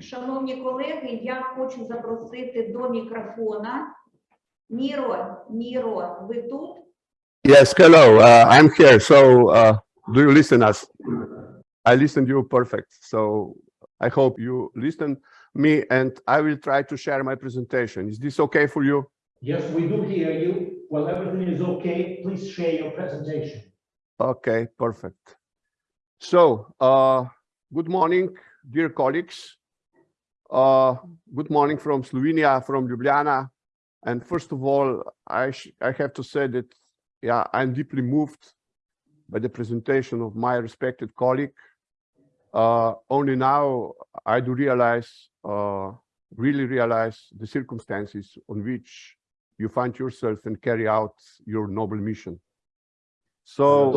Шановні колеги, я хочу запросити до мікрофона. Ніро, Ніро, ви тут? Yes, hello, uh, I'm here. So, uh, do you listen us? I listen you perfect. So I hope you listen me and I will try to share my presentation. Is this okay for you? Yes, we do hear you. Well, everything is okay. Please share your presentation. Okay, perfect. So, uh, good morning, dear colleagues. Uh, good morning from Slovenia, from Ljubljana. And first of all, I, sh- I have to say that, yeah, I'm deeply moved by the presentation of my respected colleague. Uh, only now I do realize, uh, really realize the circumstances on which you find yourself and carry out your noble mission. So,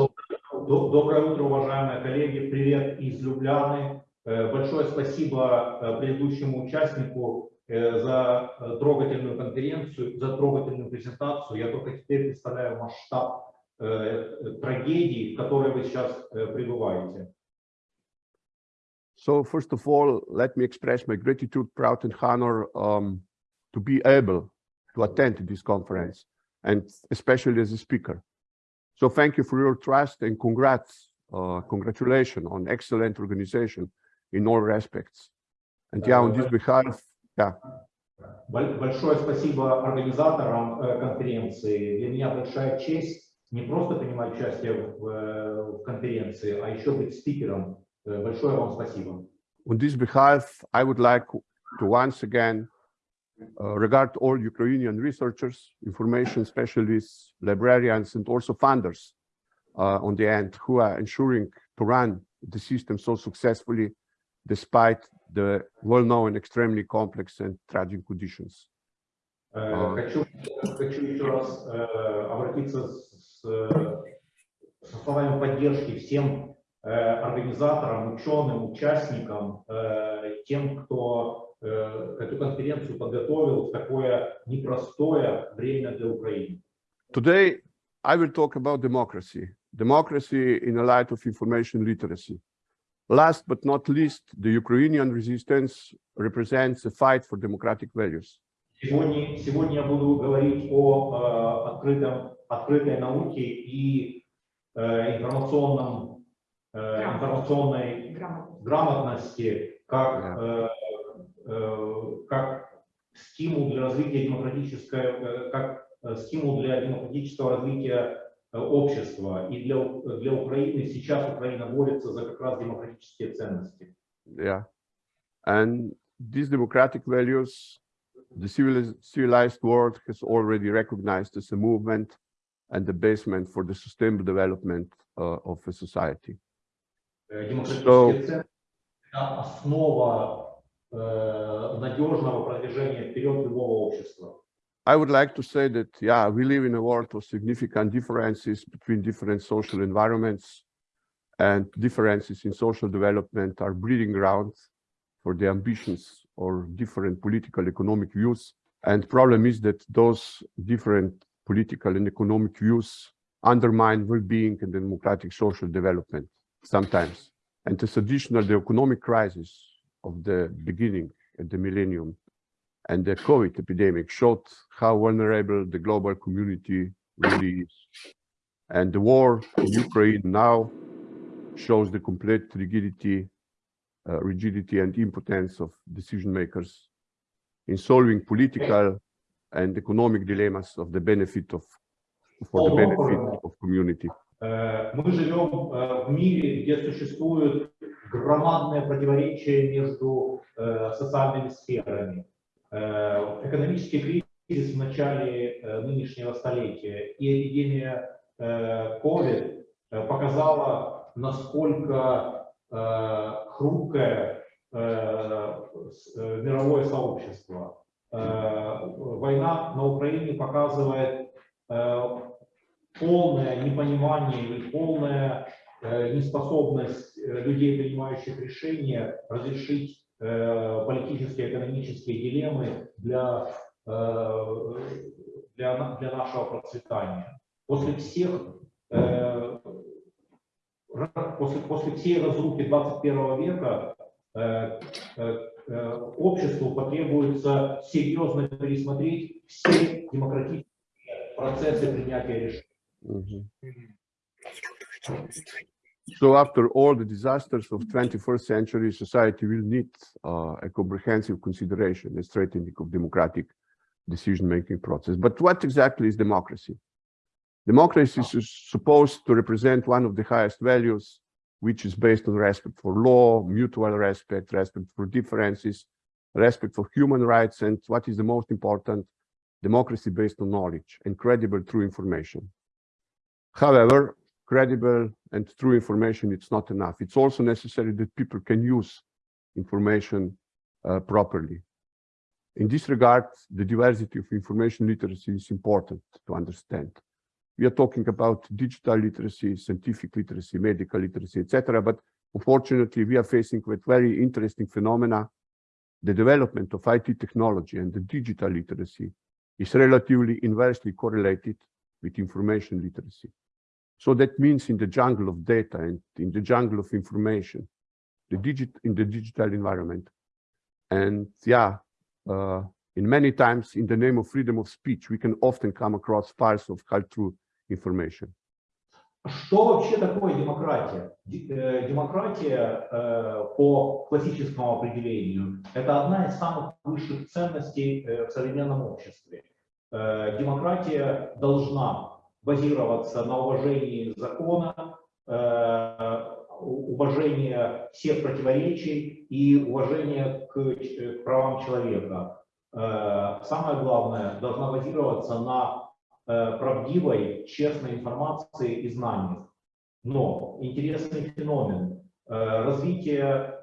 До- Доброе утро, уважаемые коллеги. Привет из Любляны. Э, Большое спасибо э, предыдущему участнику э, за э, трогательную конференцию, за трогательную презентацию. Я только теперь представляю масштаб э, э, трагедии, в которой вы сейчас э, пребываете. So first of all, let me express my gratitude, proud and honor um, to be able to attend this conference and especially as a speaker. So thank you for your trust and congrats, uh, congratulations on excellent organization in all aspects. And yeah, on this behalf, yeah, Боль- Большое спасибо организаторам э, конференции. Для меня большая честь не просто принимать участие в, э, в конференции, а еще быть спикером. Э, Большое вам спасибо. on this behalf, I would like to once again uh, regard all Ukrainian researchers, information specialists, librarians, and also funders uh, on the end who are ensuring to run the system so successfully despite the well-known extremely complex and tragic conditions. Э, А. Хочу, хочу еще раз э, обратиться с, э, со словами поддержки всем э, организаторам, ученым, участникам, э, тем, кто э, эту конференцию подготовил в такое непростое время для Украины. Today, I will talk about democracy, democracy in a light of information literacy. Last but not least, the Ukrainian resistance represents a fight for democratic values. Сегодня, сегодня я буду говорить о э, открытом, открытой науке и э, информационном, э, информационной Грамотно. грамотности как, э, э, как стимул для развития демократической, э, как э, стимул для демократического развития общества. И для, для Украины сейчас Украина борется за как раз демократические ценности. Yeah. And these democratic values, the civilized, world has already recognized as a movement and the basement for the sustainable development uh, of a society. Э, So- основа э, надежного продвижения вперед любого общества. I would like to say that, yeah, we live in a world of significant differences between different social environments and differences in social development are breeding grounds for the ambitions or different political economic views. And problem is that those different political and economic views undermine well-being and democratic social development sometimes. And as additional, the economic crisis of the beginning at the millennium and the COVID epidemic showed how vulnerable the global community really is. And the war in Ukraine now shows the complete rigidity, uh, rigidity and impotence of decision makers in solving political and economic dilemmas of the benefit of for the benefit of community. Э, Мы живем э, в мире, где существует громадное противоречие между э, социальными сферами. Э, Экономический кризис в начале э, нынешнего столетия и эпидемия COVID э, показала, насколько хрупкое мировое сообщество. Война на Украине показывает полное непонимание и полная неспособность людей, принимающих решения, разрешить политические, экономические дилеммы для, э, для, для нашего процветания. После всех э, после, после всей разрухи 21 века э, э, обществу потребуется серьезно пересмотреть все демократические процессы принятия решений. So after all the disasters of 21st century, society will need uh, a comprehensive consideration, a strengthening of democratic decision-making process. But what exactly is democracy? Democracy is supposed to represent one of the highest values, which is based on respect for law, mutual respect, respect for differences, respect for human rights, and what is the most important, democracy based on knowledge and credible true information. However, credible and true information, it's not enough. It's also necessary that people can use information uh, properly. In this regard, the diversity of information literacy is important to understand. We are talking about digital literacy, scientific literacy, medical literacy, etc. But unfortunately, we are facing with very interesting phenomena. The development of IT technology and the digital literacy is relatively inversely correlated with information literacy. So that means in the jungle of data and in the jungle of information, the digit in the digital environment. And yeah, uh, in many times in the name of freedom of speech, we can often come across files of true information. Что вообще такое демократия? Ди- э, Демократия э, по классическому определению – это одна из самых высших ценностей э, в современном обществе. Э, Демократия должна базироваться на уважении закона, э, у- уважении всех противоречий и уважении к к правам человека. Э, Самое главное, должна базироваться на э, правдивой, честной информации и знаниях. Но интересный феномен э, развитие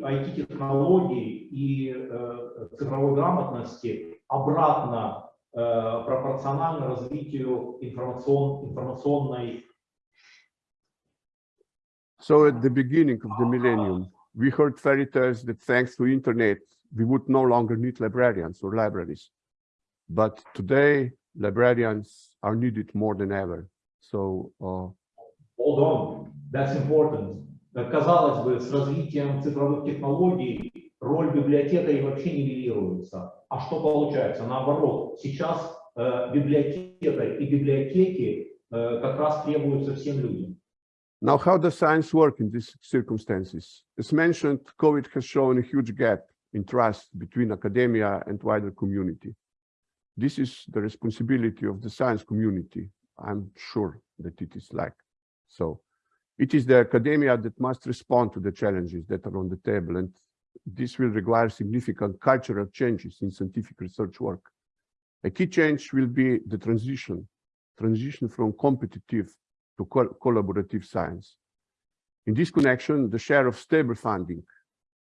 IT-технологий и э, цифровой грамотности обратно э, пропорционально развитию информацион, информационной So at the beginning of the millennium, we heard fairy tales that thanks to internet, we would no longer need librarians or libraries. But today, librarians are needed more than ever. So uh, Hold on, that's important. Э, Казалось бы, с развитием цифровых технологий роль библиотекарей вообще нивелируется. А что получается? Наоборот, сейчас э, библиотекарь и библиотеки э, как раз требуются всем людям. now how does science work in these circumstances? As mentioned, COVID has shown a huge gap in trust between academia and wider community. This is the responsibility of the science community. I'm sure that it is like so. It is the academia that must respond to the challenges that are on the table, and this will require significant cultural changes in scientific research work. A key change will be the transition, transition from competitive to col- collaborative science. In this connection, the share of stable funding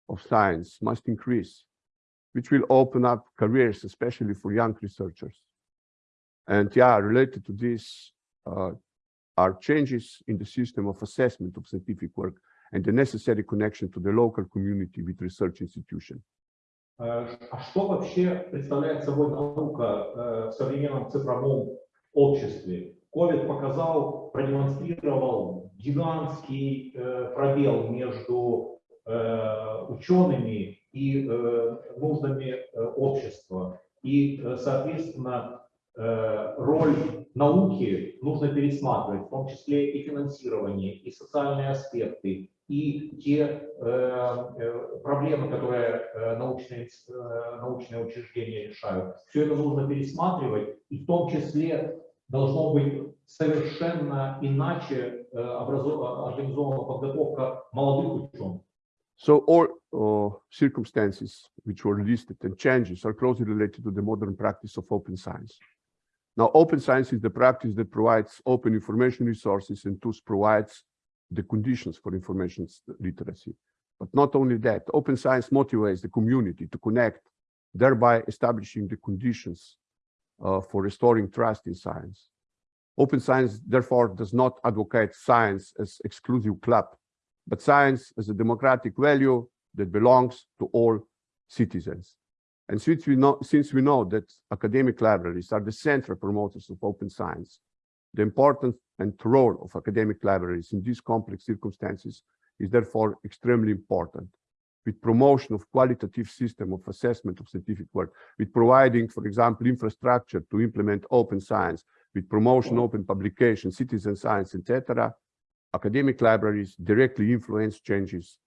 of science must increase, which will open up careers, especially for young researchers. And yeah, related to this uh, are changes in the system of assessment of scientific work and the necessary connection to the local community with research institution. Э, А что вообще представляет собой наука э, в современном цифровом обществе? COVID показал, продемонстрировал гигантский э, пробел между учеными и нуждами общества. И, соответственно, роль науки нужно пересматривать, в том числе и финансирование, и социальные аспекты, и те э, э, проблемы, которые э, научные, э, научные учреждения решают. Все это нужно пересматривать, и в том числе должно быть совершенно иначе э, организована подготовка молодых ученых. So all uh, circumstances which were listed and changes are closely related to the modern practice of open science. Now, open science is the practice that provides open information resources and thus provides the conditions for information literacy. But not only that, open science motivates the community to connect, thereby establishing the conditions uh, for restoring trust in science. Open science, therefore, does not advocate science as exclusive club, but science as a democratic value that belongs to all citizens. And since we know, since we know that academic libraries are the central promoters of open science, the importance and role of academic libraries in these complex circumstances is therefore extremely important. with promotion of qualitative system of assessment of scientific work, with providing, for example, infrastructure to implement open science, with promotion, open publication, citizen science, etc., academic libraries directly influence changes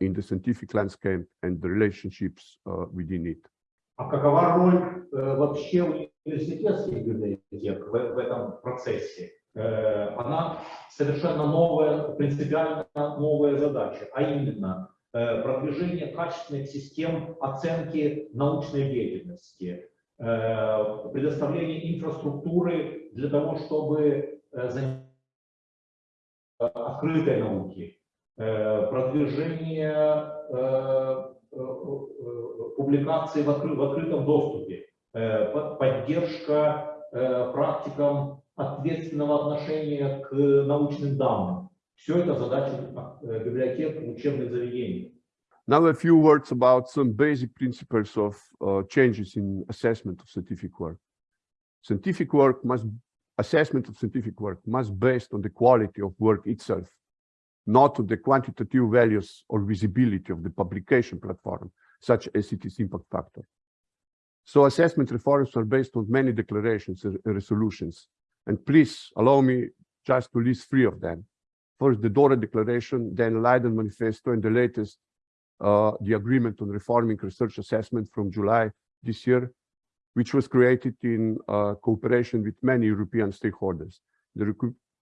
in the scientific landscape and the relationships uh, within it. А какова роль э, вообще университетских библиотек в, в этом процессе? Э, она совершенно новая, принципиально новая задача, а именно э, продвижение качественных систем оценки научной деятельности, э, предоставление инфраструктуры для того, чтобы заниматься открытой науки, продвижение публикаций в, откры- в открытом доступе, по- поддержка практикам ответственного отношения к научным данным. Все это задачи э, библиотек и учебных заведений. Now a few words about some basic principles of uh, changes in assessment of scientific work. Scientific work must, assessment of scientific work must based on the quality of work itself, not on the quantitative values or visibility of the publication platform, such as its impact factor. So assessment reforms are based on many declarations and resolutions. and please allow me just to list three of them. First, the Dora Declaration, then Leiden Manifesto, and the latest uh, the agreement on reforming research assessment from July this year, which was created in uh, cooperation with many European stakeholders. The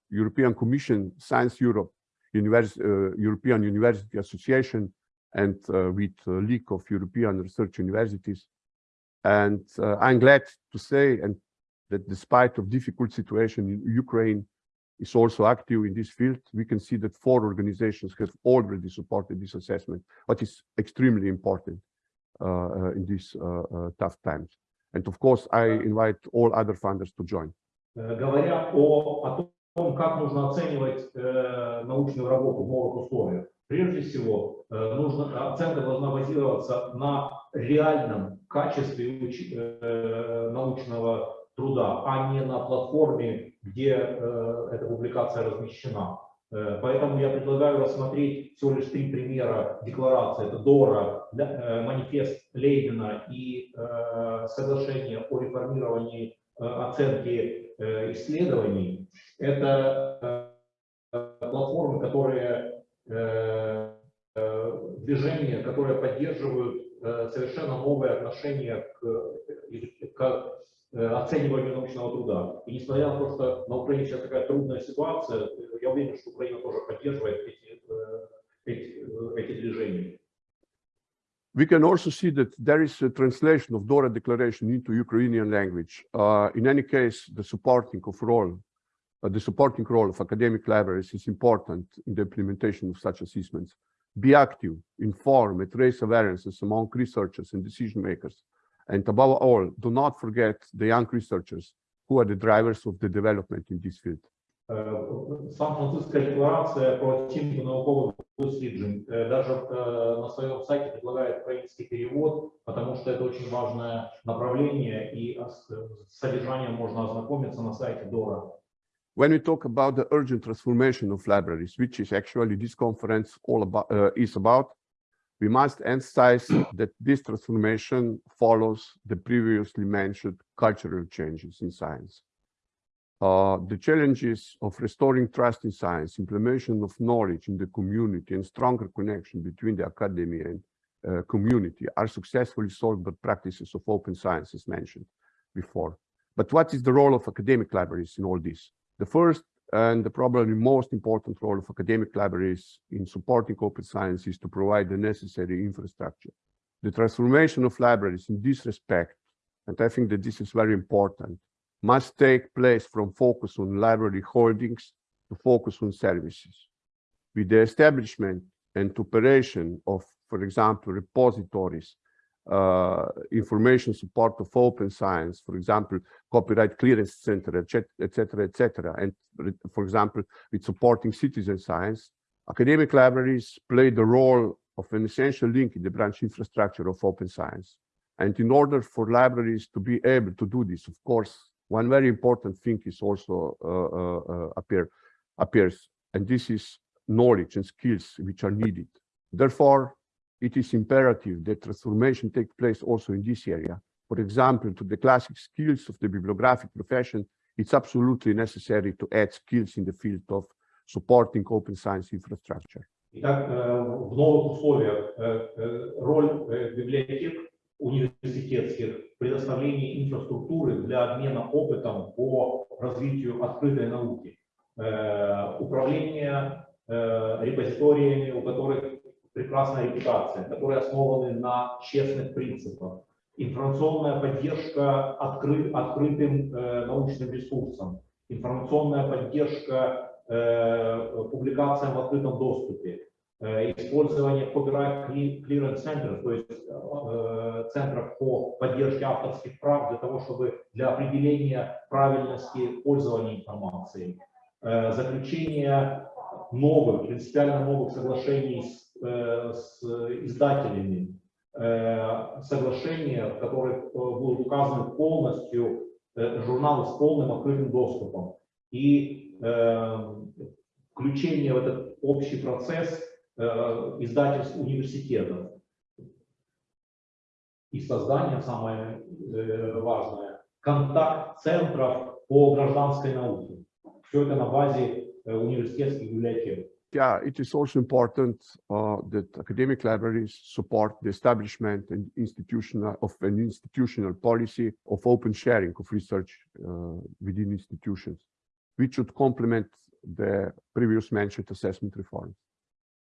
European Commission, Science Europe, Univers- uh, European University Association, and uh, with uh, League of European Research Universities. And uh, I'm glad to say and that despite of difficult situation in Ukraine is also active in this field, we can see that four organizations have already supported this assessment, what is extremely important uh, uh, in these uh, uh, tough times. And of course, I invite all other funders to join. Э, Говоря о, о том, как нужно оценивать э, научную работу в новых условиях, прежде всего э, нужно, оценка должна базироваться на реальном качестве уч- э, научного труда, а не на платформе, где э, эта публикация размещена. Э, Поэтому я предлагаю рассмотреть всего лишь три примера декларации. Это ДОРА, э, манифест Лейдена и э, соглашение о реформировании э, оценки э, исследований. Это э, платформы, которые э, э, движения, которые поддерживают э, совершенно новое отношение к, э, к э, оцениванию научного труда. И несмотря на то, что на Украине сейчас такая трудная ситуация, э, я уверен, что Украина тоже поддерживает эти, э, эти, э, эти движения. We can also see that there is a translation of DORA declaration into Ukrainian language. Uh, in any case, the supporting of role, uh, the supporting role of academic libraries is important in the implementation of such assessments. Be active, inform, and raise awarenesses among researchers and decision makers. And above all, do not forget the young researchers who are the drivers of the development in this field. Е, Сан-Франциска декларация про оцінку наукових досліджень е, даже е, на своем сайте предлагает украинский перевод, потому что это очень важное направление, и с с содержанием можно ознакомиться на сайте ДОРА. When we talk about the urgent transformation of libraries, which is actually this conference all about, uh, is about, we must emphasize that this transformation follows the previously mentioned cultural changes in science. Uh, the challenges of restoring trust in science, implementation of knowledge in the community, and stronger connection between the academy and uh, community are successfully solved by practices of open science, as mentioned before. But what is the role of academic libraries in all this? The first and the probably most important role of academic libraries in supporting open science is to provide the necessary infrastructure. The transformation of libraries in this respect, and I think that this is very important, must take place from focus on library holdings to focus on services. With the establishment and operation of, for example, repositories, information support of open science, for example, copyright clearance center, etc., etc. And for example, with supporting citizen science, academic libraries play the role of an essential link in the branch infrastructure of open science. And in order for libraries to be able to do this, of course, one very important thing is also uh, uh, uh, appear, appears, and this is knowledge and skills which are needed. Therefore, it is imperative that transformation take place also in this area. For example, to the classic skills of the bibliographic profession, it's absolutely necessary to add skills in the field of supporting open science infrastructure. Итак, э, в новых условиях э, э, роль э, библиотек университетских в предоставлении инфраструктуры для обмена опытом по развитию открытой науки, Э, управление э, репозиториями, у которых прекрасная репутация, которые основаны на честных принципах, информационная поддержка откры- открытым э, научным ресурсам, информационная поддержка э, публикациям в открытом доступе, э, использование copyright cle- clearance centers, то есть э, центров по поддержке авторских прав для того, чтобы для определения правильности пользования информацией, э, заключение новых, принципиально новых соглашений с, с издателями, э, соглашения, в которых э, будут указаны полностью э, журналы с полным открытым доступом и э, включение в этот общий процесс э, издательств университетов и создание, самое э, важное, контакт-центров по гражданской науке. Все это на базе э, университетских библиотек. Yeah, it is also important uh, that academic libraries support the establishment and institutional of an institutional policy of open sharing of research uh, within institutions, which should complement the previous mentioned assessment reforms.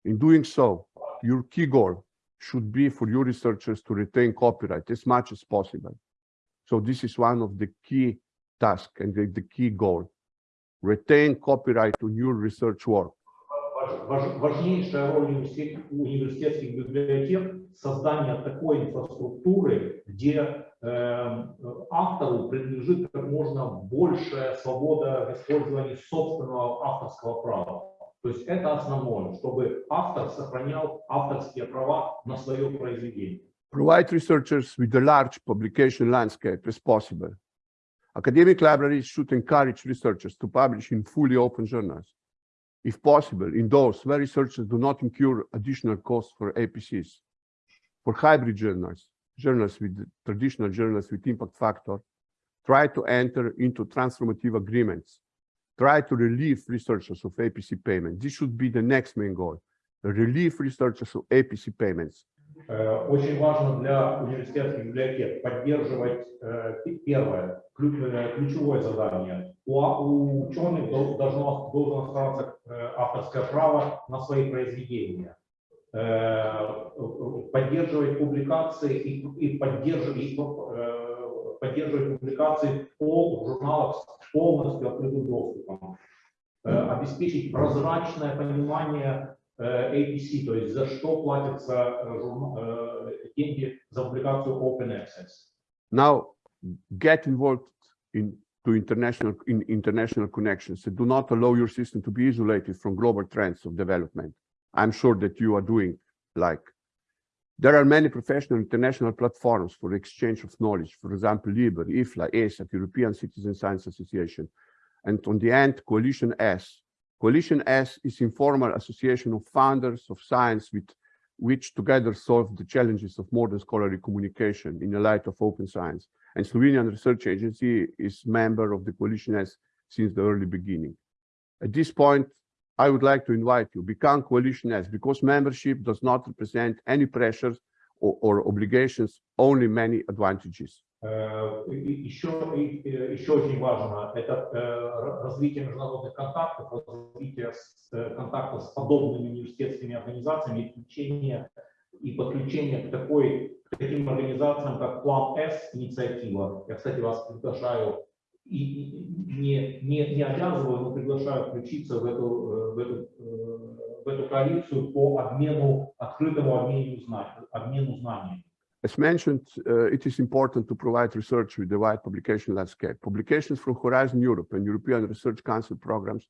In doing so, your key goal should be for your researchers to retain copyright as much as possible. So this is one of the key tasks and the, the key goal. Retain copyright on your research work. Важ- важ- Важнейшая роль университет- университетских библиотек – создание такой инфраструктуры, где э, автору принадлежит как можно большая свобода в использовании собственного авторского права. То есть это основное, чтобы автор сохранял авторские права на свое произведение. provide researchers with a large publication landscape as possible. Academic libraries should encourage researchers to publish in fully open journals. If possible, in those where researchers do not incur additional costs for APCs. For hybrid journals, journals with traditional journals with impact factor, try to enter into transformative agreements. Try to relieve researchers of APC payment. This should be the next main goal. Relieve researchers of APC payments. Э, Очень важно для университетских библиотек поддерживать э, пи- первое, ключ- э, ключевое задание. У, а- у ученых дол- должно, должно оставаться э, авторское право на свои произведения. Э, Поддерживать публикации и, и поддерживать, э, поддерживать публикации по журналах с полностью открытым доступом. Э, Обеспечить прозрачное понимание э, APC, то есть за что платятся э, э, деньги за публикацию Open Access. Now, get involved in to international in international connections and do not allow your system to be isolated from global trends of development. I'm sure that you are doing like there are many professional international platforms for exchange of knowledge, for example, LIBER, IFLA, ESAT, European Citizen Science Association, and on the end, Coalition S. Coalition S is informal association of founders of science with which together solve the challenges of modern scholarly communication in the light of open science. And Slovenian Research Agency is member of the Coalition S since the early beginning. At this point, I would like to invite you, become Coalition S, because membership does not represent any pressures or, or obligations, only many advantages. Э, и- и Еще, и- э, еще очень важно это э, р- развитие международных контактов, развитие с- э, контактов с подобными университетскими организациями, и включение и подключение к такой к таким организациям, как План С инициатива. Я, кстати, вас приглашаю и, не, не, не обязываю, но приглашаю включиться в эту, э, в эту, э, в эту коалицию по обмену, открытому обмену, зна- обмену знаниями. As mentioned, uh, it is important to provide research with the wide publication landscape. Publications from Horizon Europe and European Research Council programs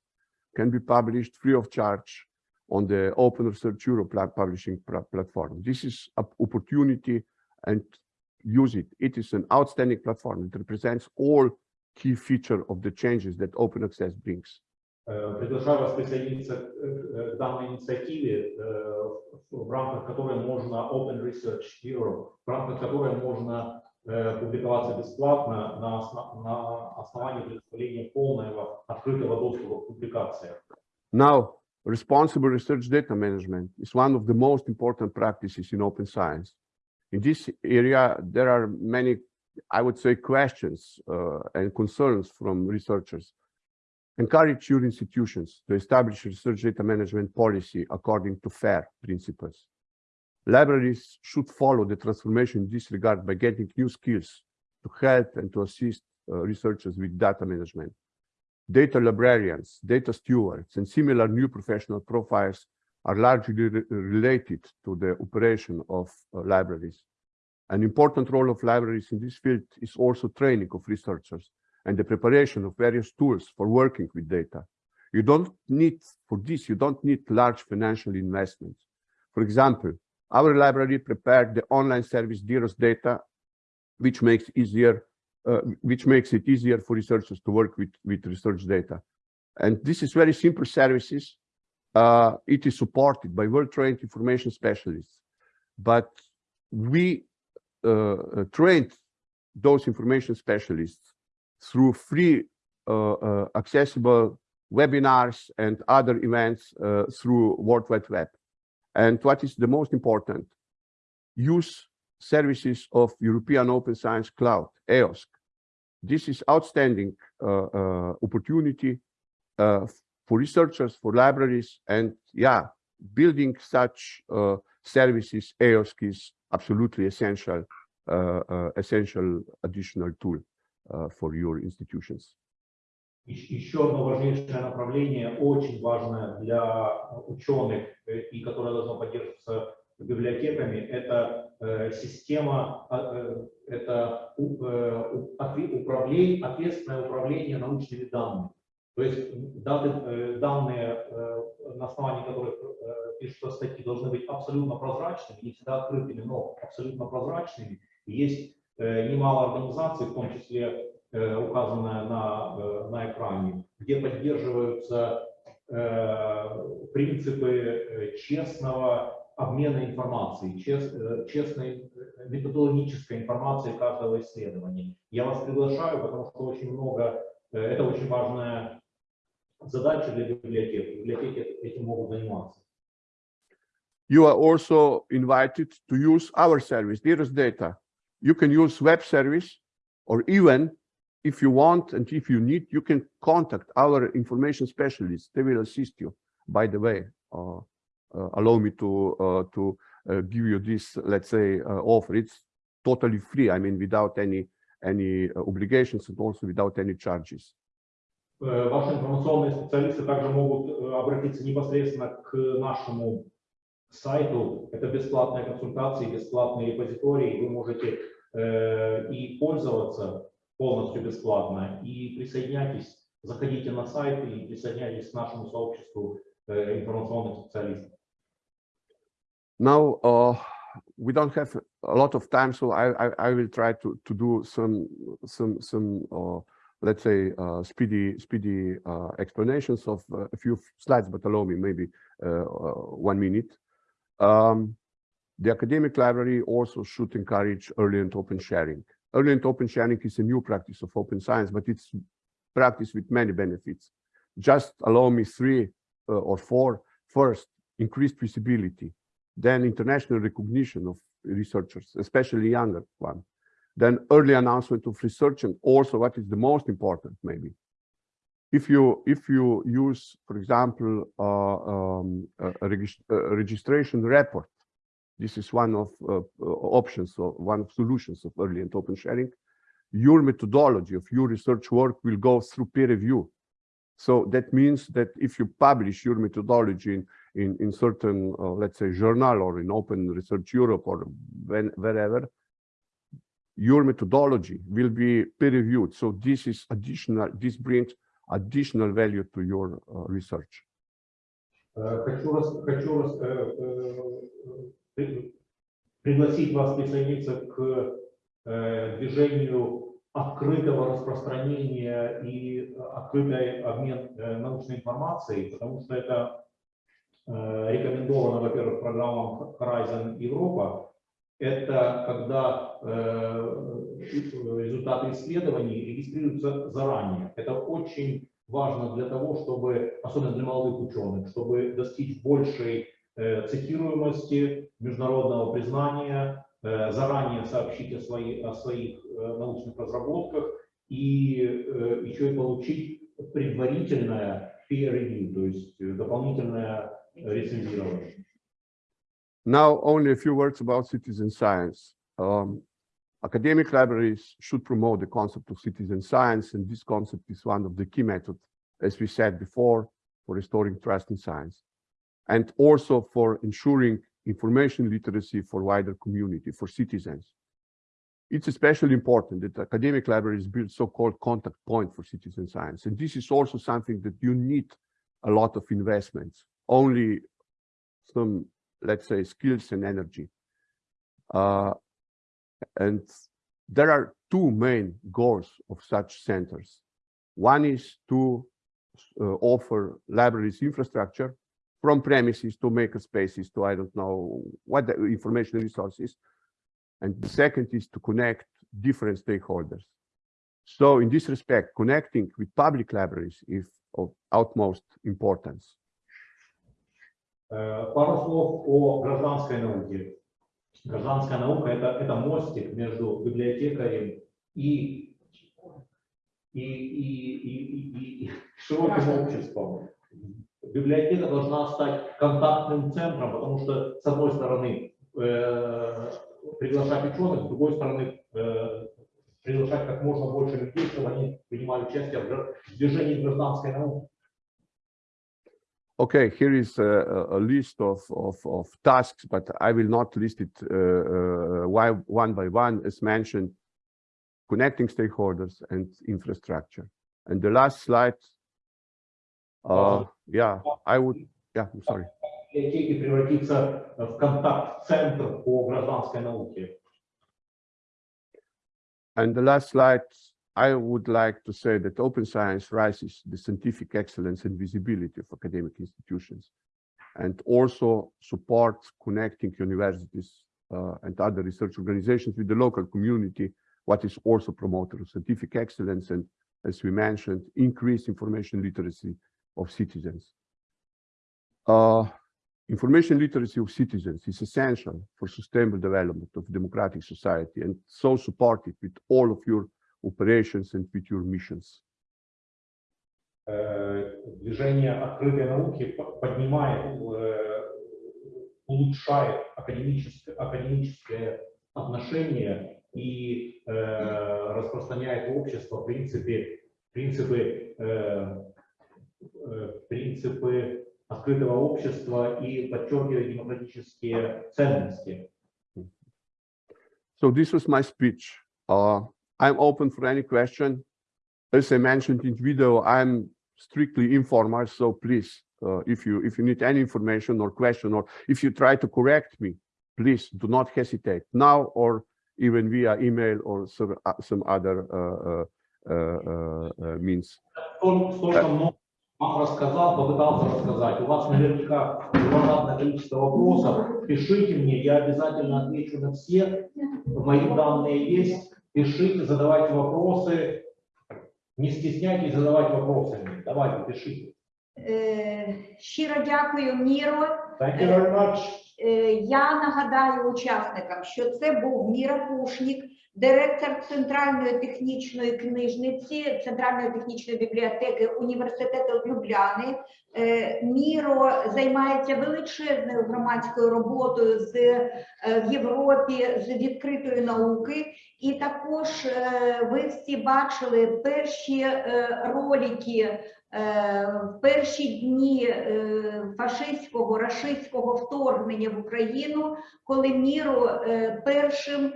can be published free of charge on the Open Research Europe pla- publishing pla- platform. This is an opportunity and use it. It is an outstanding platform. It represents all key feature of the changes that open access brings. Э, Приглашаю вас присоединиться к э, к данной инициативе, э, в рамках которой можно Open Research Europe, в рамках которой можно э, публиковаться бесплатно на, осно- на основании предоставления полного открытого доступа к публикациям. Now, responsible research data management is one of the most important practices in open science. In this area, there are many, I would say, questions uh, and concerns from researchers. Encourage your institutions to establish research data management policy according to FAIR principles. Libraries should follow the transformation in this regard by getting new skills to help and to assist uh, researchers with data management data librarians, data stewards, and similar new professional profiles are largely re- related to the operation of uh, libraries. An important role of libraries in this field is also training of researchers and the preparation of various tools for working with data. You don't need, for this, you don't need large financial investments. For example, our library prepared the online service Diros Data, which makes easier uh, which makes it easier for researchers to work with, with research data. And this is very simple services. Uh, it is supported by well-trained information specialists, but we uh, uh, trained those information specialists through free uh, uh, accessible webinars and other events through World Wide Web. And what is the most important, use services of European Open Science Cloud, EOSC. This is outstanding uh, uh, opportunity uh, for researchers, for libraries, and yeah, building such uh, services, EOSC is absolutely essential, uh, uh, essential additional tool uh, for your institutions. Ещ- Еще одно важнейшее направление, очень важное для ученых э, и которое должно поддерживаться библиотеками, это э, система, а, э, это э, управление, ответственное управление научными данными. То есть даты, данные, на основании которых пишутся статьи, должны быть абсолютно прозрачными, не всегда открытыми, но абсолютно прозрачными. Есть немало организаций, в том числе указанная на, на экране, где поддерживаются принципы честного обмена информацией, э, честной э, методологической информации каждого исследования. Я вас приглашаю, потому что очень много, э, это очень важная задача для библиотек. Библиотеки этим могут заниматься. You are also invited to use our service, Diros Data. You can use web service, or even if you want and if you need, you can contact our information specialists. They will assist you. By the way, uh, allow me to uh, to uh, give you this, let's say, uh, offer. It's totally free. I mean, without any any uh, obligations and also without any charges. Э, Ваши информационные специалисты также могут э, обратиться непосредственно к нашему сайту. Это бесплатные консультации, бесплатные репозитории. Вы можете э, и пользоваться полностью бесплатно. И присоединяйтесь, заходите на сайт и присоединяйтесь к нашему сообществу информационных специалистов. Now, uh, we don't have a lot of time, so I, I, I will try to, to do some, some, some, uh, let's say, uh, speedy, speedy uh, explanations of uh, a few slides, but allow me maybe uh, one minute. Um, the academic library also should encourage early and open sharing. Early and open sharing is a new practice of open science, but it's practice with many benefits. Just allow me three or four. First, increased visibility then international recognition of researchers, especially younger one, then early announcement of research, and also what is the most important, maybe. If you if you use, for example, uh, um, a, a regis- a registration report, this is one of uh, options or one of solutions of early and open sharing. Your methodology of your research work will go through peer review. So that means that if you publish your methodology in in, in certain, uh, let's say, journal or in Open Research Europe or when, wherever, your methodology will be peer reviewed. So this is additional, this brings additional value to your uh, research. Э, Хочу, раз, хочу раз, э, э, при- пригласить вас присоединиться к э, движению открытого распространения и открытый обмен э, научной информацией, потому что это э, рекомендовано, во-первых, программам Horizon Европа. Это когда э, результаты исследований регистрируются заранее. Это очень важно для того, чтобы, особенно для молодых ученых, чтобы достичь большей э, цитируемости, международного признания, заранее сообщить о, о своих научных разработках и еще и получить предварительное peer review, то есть дополнительное Now, only a few words about citizen science. Um, academic libraries should promote the concept of citizen science, and this concept is one of the key methods, as we said before, for restoring trust in science, and also for ensuring information literacy for wider community, for citizens. It's especially important that academic libraries build so-called contact point for citizen science. And this is also something that you need a lot of investments only some let's say, skills and energy. Uh, and there are two main goals of such centers. One is to uh, offer libraries infrastructure from premises to maker spaces to, I don't know, what the information resources. And the second is to connect different stakeholders. So in this respect, connecting with public libraries is of utmost importance. Э, Пару слов о гражданской науке. Гражданская наука это, это мостик между библиотекарем и, и, и, и, и- и широким обществом. Библиотека должна стать контактным центром, потому что, с одной стороны, э, приглашать ученых, с другой стороны, э, приглашать как можно больше людей, чтобы они принимали участие в движении гражданской науки. Okay, here is a, a- a list of, of, of tasks, but I will not list it uh, uh, why- one by one, as mentioned, connecting stakeholders and infrastructure. And the last slide, uh, yeah, I would, yeah, I'm sorry. библиотеки превратиться в контакт-центр по гражданской науке. And the last slide, I would like to say that open science rises the scientific excellence and visibility of academic institutions and also supports connecting universities uh, and other research organizations with the local community, what is also promoted of scientific excellence and, as we mentioned, increased information literacy of citizens. Uh, information literacy of citizens is essential for sustainable development of democratic society and so supported with all of your operations and your missions. Э, Движение открытой науки по- поднимает, э, улучшает академическое, академическое отношение и э, распространяет в общество принципы, принципы, принципы открытого общества и подчеркивает демократические ценности. So this was my speech. Uh, I'm open for any question. As I mentioned in video, I'm strictly informal, so please, uh, if you if you need any information or question, or if you try to correct me, please do not hesitate now or even via email or some, uh, some other uh, uh, uh, uh, means. Столь- Столько много вам рассказал, попытался рассказать. У вас наверняка громадное количество вопросов. Пишите мне, я обязательно отвечу на все. Мои данные есть. Пишите, задавайте вопросы. Не стесняйтесь задавать вопросы. Давайте, пишите. Е, Щиро дякую, Міро. Thank you very much. Е, Я нагадаю учасникам, що це був Міра Пушнік, директор Центральної технічної книжниці, Центральної технічної бібліотеки університету Любляни. Е, Міро займається величезною громадською роботою з е, в Європі з відкритої науки. І також е, ви всі бачили перші е, ролики е, в перші дні фашистського рашистського вторгнення в Україну, коли Міро е, першим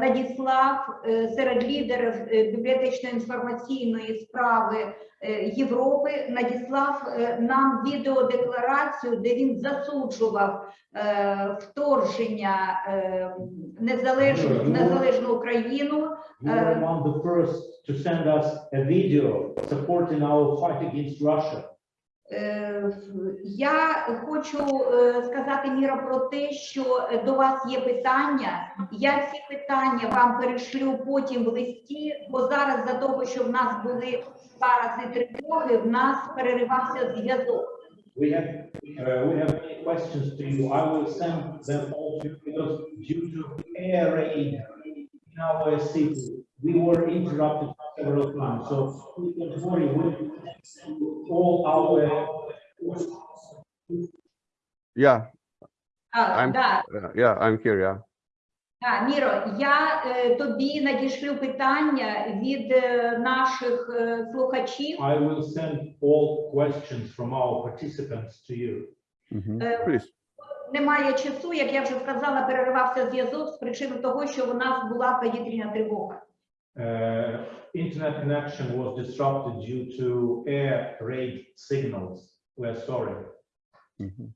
надіслав е, серед лідерів е, бібліотечно-інформаційної справи е, Європи, надіслав е, нам відеодекларацію, де він засуджував е, вторження е, незалежну, Ну, незалежну Україну. You were among the first to send us a video supporting our fight against Russia. Е, Я хочу е, сказати Міра про те, що до вас є питання. Я ці питання вам перешлю потім в листі, бо зараз за того, що в нас були два рази тривоги, в нас переривався зв'язок. We have, uh, we have many questions to you. I will send them all to you because due to air raid in our city, we were interrupted several times. So please don't worry, we will send you all our Yeah, А, I'm- да, uh, yeah, I'm here, yeah. да, Міро, я е, тобі надішлю питання від е, наших е, слухачів. I will send all questions from our participants to you. Mhm. Uh, Please. Немає часу, як я вже сказала, переривався зв'язок з причини того, що у нас була повітряна тривога. Uh, internet connection was disrupted due to air raid signals. We're sorry. Mhm.